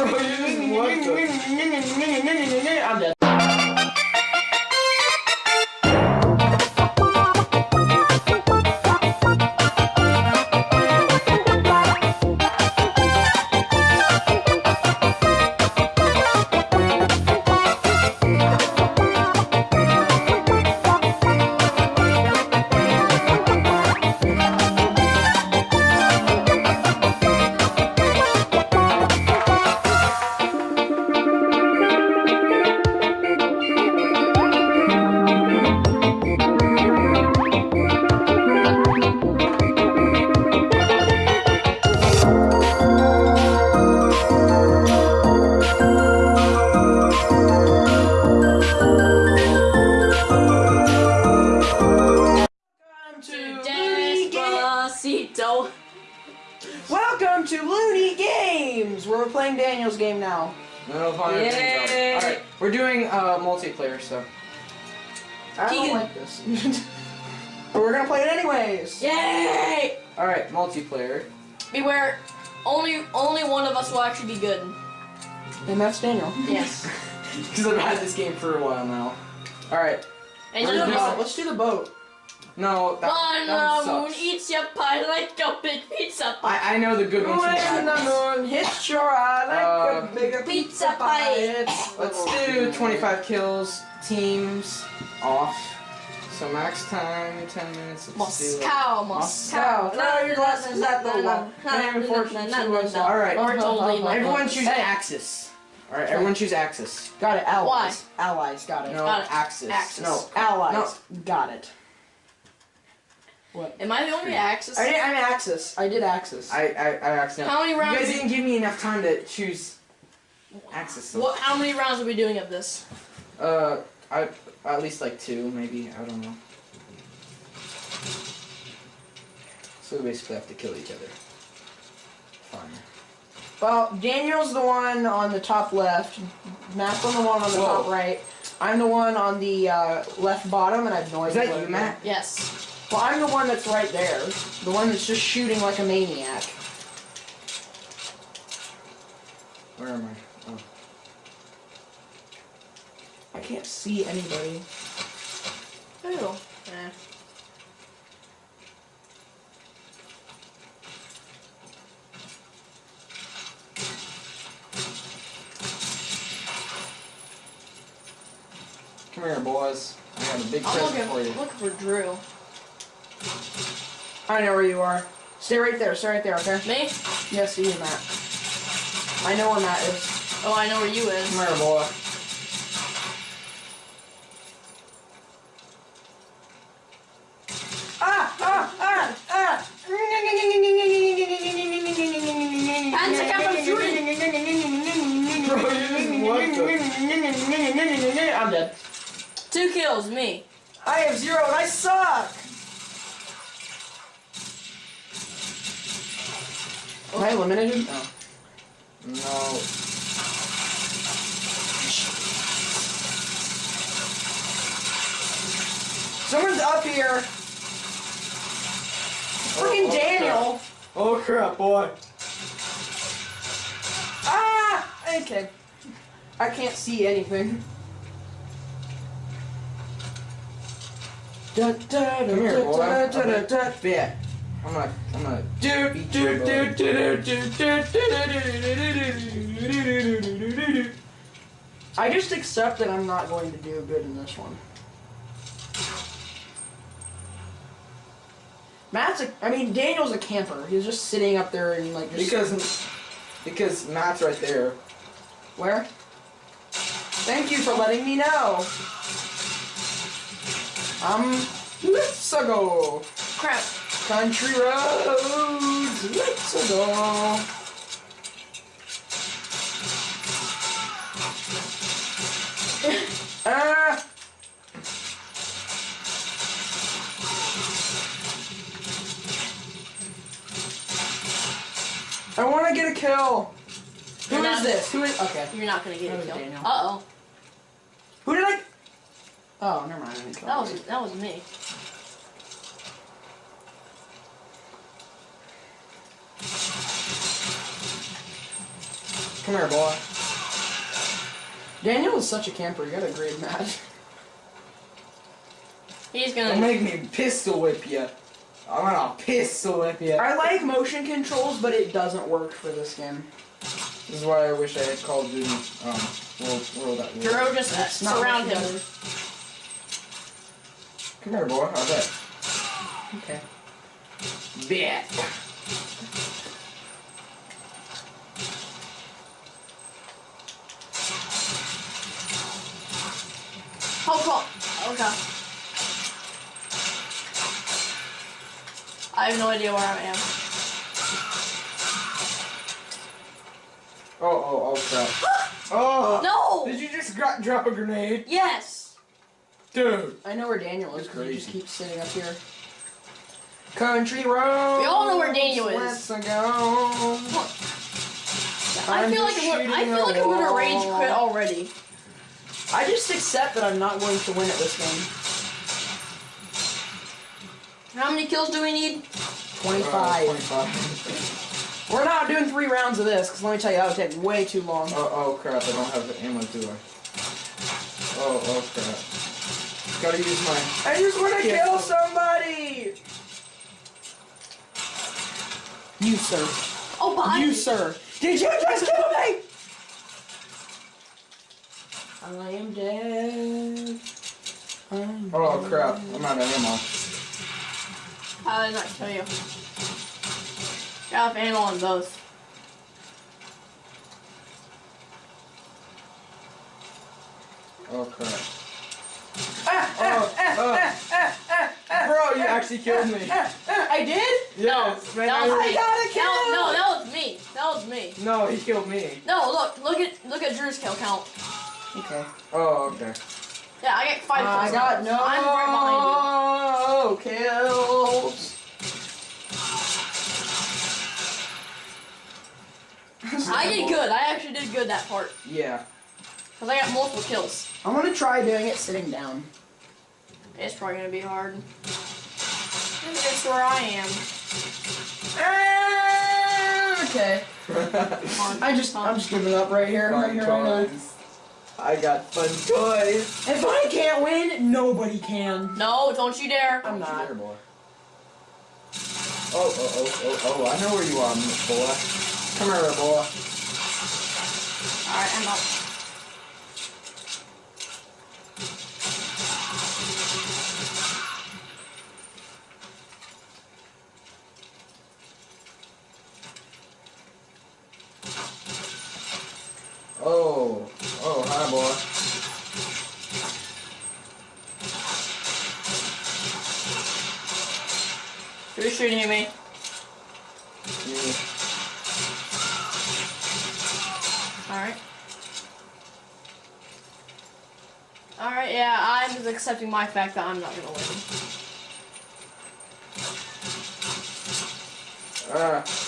Ne ne ne ne ne ne ne ne ne ne ne ne? Oyun muhakkak. Welcome to Looney Games. Where we're playing Daniel's game now. No. Yay. Alright, we're doing uh, multiplayer so. I don't like this. but we're gonna play it anyways. Yay! Alright, multiplayer. Beware, only only one of us will actually be good. And that's Daniel. Yes. Because I've had this game for a while now. Alright, And Where's the us. Let's do the boat. no, that, One that one sucks. Eats your pie like a big pizza pie. I, I know the good ones from When the moon hits your eye like Uh, a bigger pizza pizza pie. pie. Let's do 25 kills, teams, off. So max time, 10 minutes. Let's do Moscow, Moscow. Moscow. Throw your glasses at the wall. And fortune to us all. Alright. Or totally not. Everyone choose Hey. Axis. Alright, everyone choose Axis. Got it. Allies. Allies. Got it. No, Got it. Axis. Axis. No. Allies. Got it. Am I the only Axis? I did. I'm Axis. I did Axis. I, I, I accidentally. How many You guys didn't give me enough time to choose Axis. So. What? How many rounds are we doing of this? Uh, I at least like two, maybe. I don't know. So we basically have to kill each other. Fine. Well, Daniel's the one on the top left. Matt's on the one on the Whoa. top right. I'm the one on the uh, left bottom, and I have no idea. Is idea. that what you, Matt? Yes. Well, I'm the one that's right there. The one that's just shooting like a maniac. Where am I? Oh. I can't see anybody. Who? Eh. Come here, boys. I got a big I'm present looking, for you. looking for Drew. I know where you are. Stay right there. Stay right there. Okay. Me? Yes, you, Matt. I know where Matt is. Oh, I know where you is. Come here, boy. Ah! Ah! Ah! Ah! Panzer Kappa Fury. I'm dead. Two kills, me. I have zero and I suck! Am I eliminated? Oh. No. Someone's up here! Freaking oh, Daniel! Oh crap, boy. Ah! Okay. I can't see anything. Da, da, da, Come here, da, boy. da, da, da, da. Yeah. I'm gonna, I'm gonna. I just accept that I'm not going to do good in this one. Matt's a, I mean, Daniel's a camper. He's just sitting up there and like just because, because Matt's right there. Where? Thank you for letting me know. Um, let's go. Crap. Country roads, let's go. Ah! I want to get a kill. Who You're is not- this? Who is? Okay. You're not gonna get That a was kill. Daniel. Uh oh. Who did I? Oh, never mind. I didn't kill That was that was me. Come here, boy. Daniel is such a camper. You gotta grade Matt. He's gonna. Don't gonna. make me pistol whip you. I'm gonna pistol whip you. I like motion controls, but it doesn't work for this game. This is why I wish I had Call of Duty. Um, World, World at War. Jero just uh, surround him. better. Come here, boy. How's that? Okay. Bet. Hold on. Okay. I have no idea where I am. Oh, oh, oh, crap. Oh! No! Did you just drop a grenade? Yes! Dude! I know where Daniel is because he just keeps sitting up here. Country road. We all know where Daniel is. Let's go. I feel like just I'm gonna, I feel like I'm gonna rage quit already. I just accept that I'm not going to win at this game. How many kills do we need? 25. Uh, 25. We're not doing three rounds of this because let me tell you, that would take way too long. oh, oh, crap. I don't have the ammo, do I? Oh, oh, crap. Gotta use my. I just want to Yeah. kill somebody. You sir. Oh, behind You me. sir. Did you just kill me? I am dead. I'm Oh, dead. crap. I'm out of ammo. How did I not kill you? Got ammo on both. Oh, crap. Ah, Oh, ah, ah, oh. Ah, Bro, you actually killed me. I did? Yes, man. that was I me. got a kill. That, no, that was me. That was me. No, he killed me. No, look, look at look at Drew's kill count. Okay. Oh, okay. Yeah, I get five I kills. got no I'm right kills. behind you. I did good. I actually did good that part. Yeah. Because I got multiple kills. I'm gonna try doing it sitting down. It's probably going to be hard. It's where I am. Ah, Okay. I just, I'm just giving up right here, right here, right now. Toys. I got fun toys. If I can't win, nobody can. No, don't you dare. I'm not. There, boy. Oh, oh, oh, oh, oh, I know where you are, boy. Come here, boy. Alright, I'm up. Oh, oh, hi, boy. Who's shooting at me? Yeah. Alright. Alright, yeah, I'm just accepting my fact that I'm not gonna win. Ah, I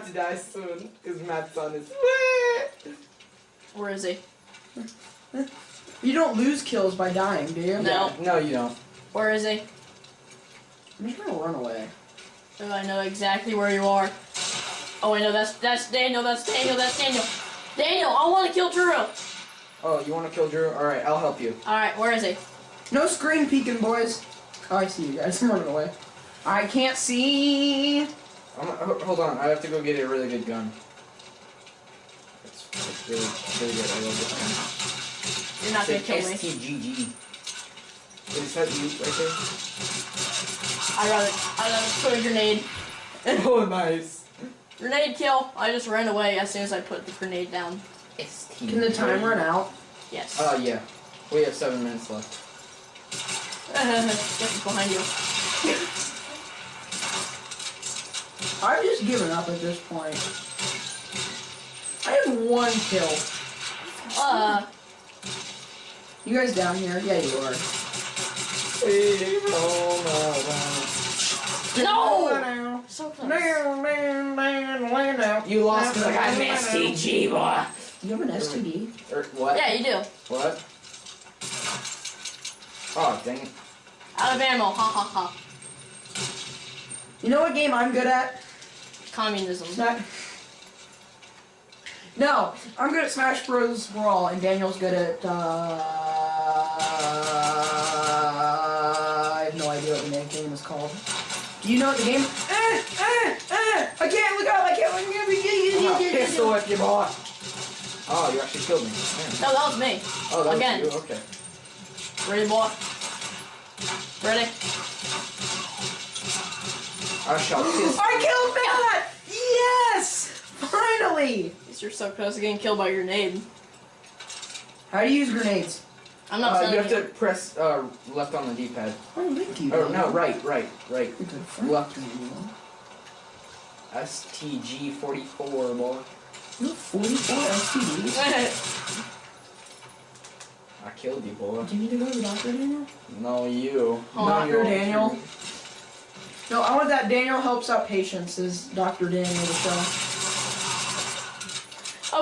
but to die soon, because Matt's on his Where is he? You don't lose kills by dying, do you? No. No, you don't. Where is he? I'm just gonna run away. Oh, I know exactly where you are. Oh, I know that's that's Daniel. That's Daniel. That's Daniel. Daniel, I want to kill Drew. Oh, you want to kill Drew? Alright, I'll help you. All right, where is he? No screen peeking, boys. Oh, I see you guys. I'm running away. I can't see. I'm, hold on, I have to go get a really good gun. It's, it's really, really good. I love this gun. You're not gonna kill an me. STGG. Wait, is that you right there? I rather I rather put a grenade. oh, nice. Grenade kill. I just ran away as soon as I put the grenade down. STGG. Can the time run out? Yes. Oh, yeah. We have seven minutes left. Yes, behind you. I've just given up at this point. I have one kill. Uh, You guys down here? Yeah, you are. no. So close. You lost because I got an STG, boy. You have an STD? Or what? Yeah, you do. What? Oh, dang it. Out of ammo. Ha ha ha. You know what game I'm good at? Communism. Smash. No, I'm good at Smash Bros. Brawl, and Daniel's good at. Uh, I have no idea what the name game is called. Do you know what the game? Eh, eh, eh, I can't look up. I can't look up! I'm a pistol up. if you bought. Oh, you actually killed me. Damn. No, that was me. Oh, that Again. was you. Okay. Ready, boy? Ready? I shall kiss. I killed Matt! Yes! Finally! You're so close to getting killed by a grenade. How do you use grenades? I'm not Uh, telling you have to press uh, left on the D-pad. Oh, thank you. Oh no, right, right, right. You're good friend. Left. STG44, boy. You have 44 STDs. I killed you, boy. Do you need to go to the doctor, Daniel? No, you. Oh, no, Dr. you Daniel. No, I want that Daniel helps out patients is Dr. Daniel the show.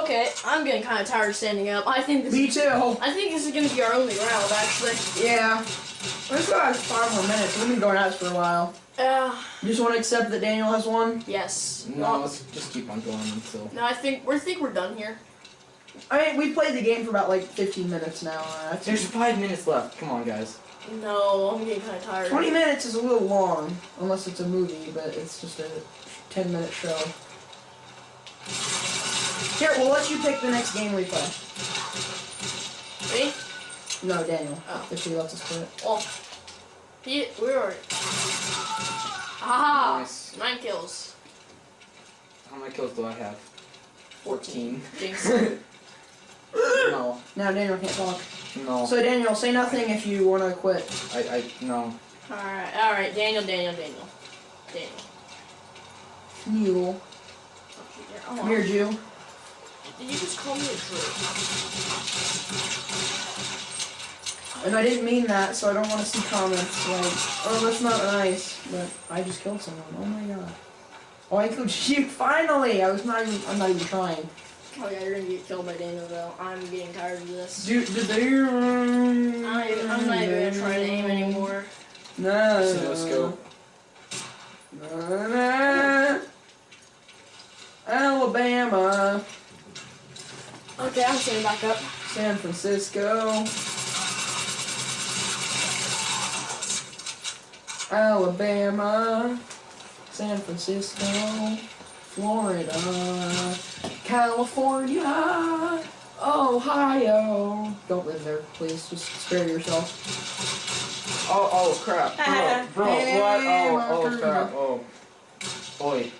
Okay, I'm getting kind of tired of standing up. I think this. Me too. I think this is gonna be our only round, actually. Yeah. Let's go have five more minutes. We've been going at this for a while. Uh, You just want to accept that Daniel has won? yes. No, let's just keep on going until. No, I think we think we're done here. I mean, we played the game for about like 15 minutes now. Uh, There's five minutes left. Come on, guys. No, I'm getting kind of tired. 20 minutes is a little long, unless it's a movie, but it's just a 10 minute show. Here, we'll let you pick the next game we play. Me? No, Daniel. Oh. If he lets us play it. Oh. He, we were. Haha! Nice. Nine kills. How many kills do I have? 14. Jinx. no, Now Daniel can't talk. No. So Daniel, say nothing if you want to quit. I, I, no. Alright, alright. Daniel, Daniel, Daniel. Daniel. Mule. Don't you. Oh, Come here, Jew. Did you just call me a Drew? And I didn't mean that, so I don't want to see comments like, oh, that's not nice. But I just killed someone. Oh my god. Oh, I killed you. Finally! I was not even, I'm not even trying. Oh yeah, you're gonna get killed by Daniel though. I'm getting tired of this. Do, do they, I'm not even, I'm not even gonna try to aim anymore. No. So let's go. Na, na. Alabama. Okay, I'm standing back up. San Francisco. Alabama. San Francisco. Florida. California. Ohio. Don't live there, please. Just spare yourself. Oh, oh crap. Bro, bro, Hey, what? Oh, oh crap. Oh. Boy.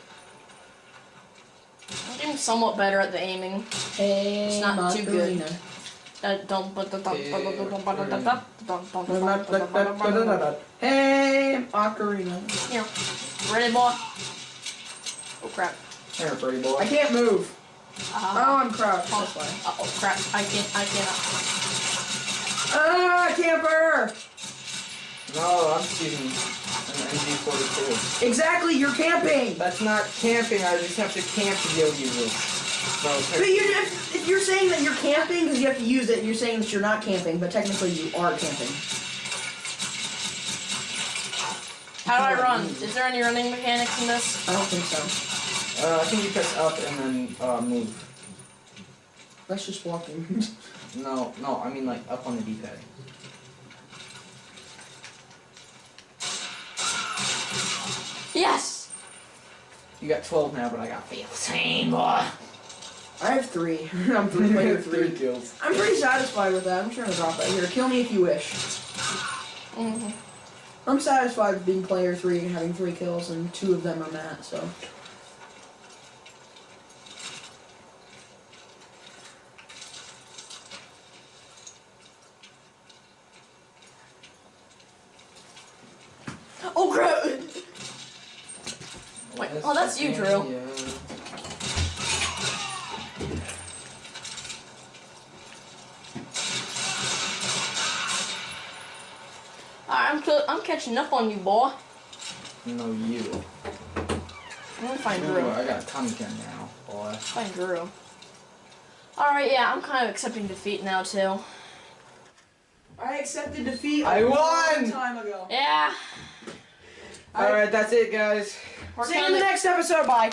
I'm getting somewhat better at the aiming. Hey, It's not too good. Macarena. Uh, don't but the Hey, Ocarina. Here. Ready, boy? Oh crap. Here, pretty I can't move. Uh, Oh, I'm crouched. That's uh oh crap. I can't. I cannot. Ah, camper! No, I'm just using an MG42. Exactly, you're camping! That's not camping. I just have to camp to be able to use this. So, But you, if, if you're saying that you're camping because you have to use it, you're saying that you're not camping, but technically you are camping. How do I run? Is there any running mechanics in this? I don't think so. Uh, I think you press up and then uh, move. That's just walking. No, no, I mean like up on the D-pad. Yes. You got 12 now, but I got 15, boy. I have three. I'm three player Three three. kills. I'm pretty satisfied with that. I'm trying to drop that here. Kill me if you wish. hmm I'm satisfied with being player three and having three kills, and two of them are Matt, so. I'm catching up on you, boy. No, you. I'm gonna find Drew. I got a Tommy gun now, boy. Find Drew. Alright, yeah, I'm kind of accepting defeat now too. I accepted defeat. a I long won! time ago. Yeah. Alright, that's it, guys. We're See you in the next episode. Bye.